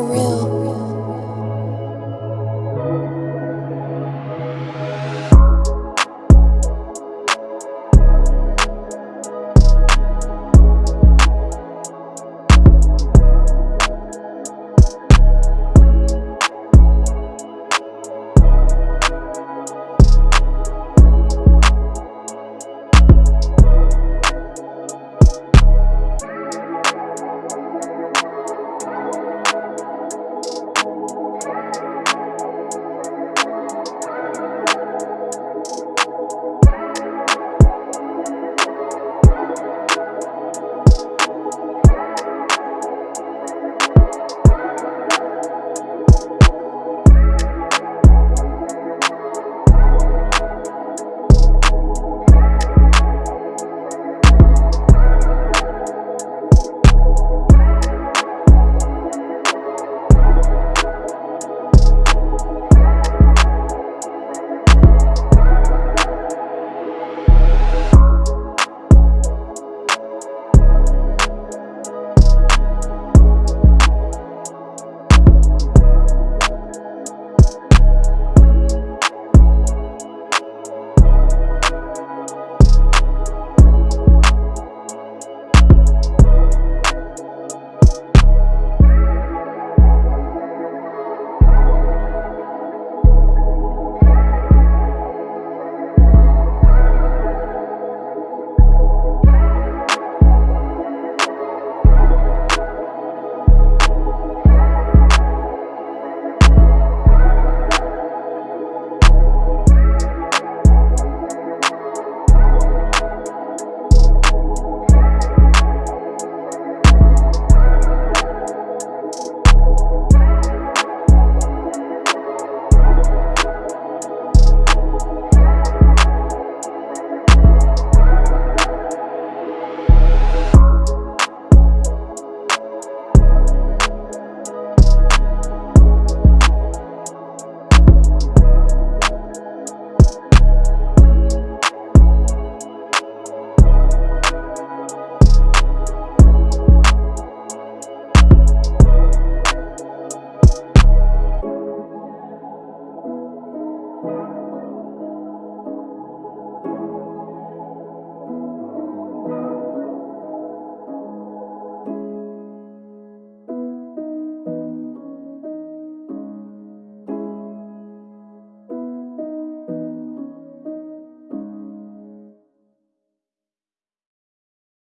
surreal.